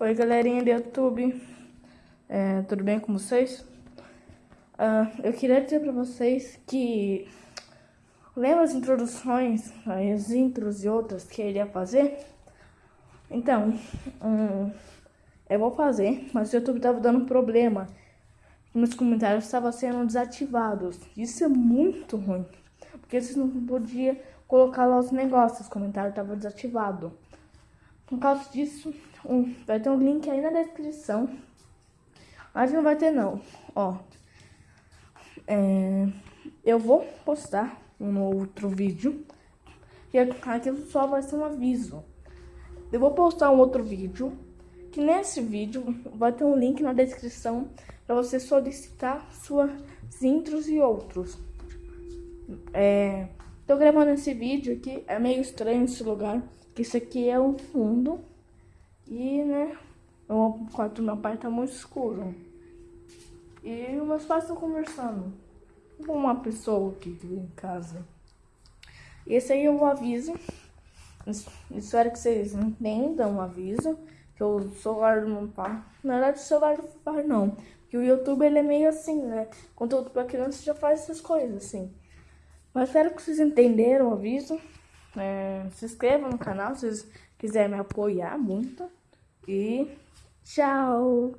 Oi galerinha do YouTube, é, tudo bem com vocês? Uh, eu queria dizer pra vocês que lembra as introduções, as intros e outras que ele ia fazer? Então, um, eu vou fazer, mas o YouTube tava dando problema. Meus comentários estavam sendo desativados. Isso é muito ruim, porque vocês não podiam colocar lá os negócios, os comentários estavam desativados. Por causa disso, um, vai ter um link aí na descrição. Mas não vai ter não, ó. É, eu vou postar um outro vídeo. E aquilo só vai ser um aviso. Eu vou postar um outro vídeo. Que nesse vídeo vai ter um link na descrição para você solicitar suas intros e outros. É, tô gravando esse vídeo aqui, é meio estranho esse lugar. Que isso aqui é um fundo. E, né, o quarto do meu pai tá muito escuro. E meus pais estão conversando com uma pessoa vive em casa. E esse aí é o aviso. Espero que vocês entendam o aviso. Que o celular do meu pai. Na verdade, o celular do meu pai não. Porque o YouTube ele é meio assim, né? Conteúdo pra criança já faz essas coisas, assim. Mas espero que vocês entenderam o aviso. É, se inscreva no canal se vocês quiserem me apoiar muito. E tchau!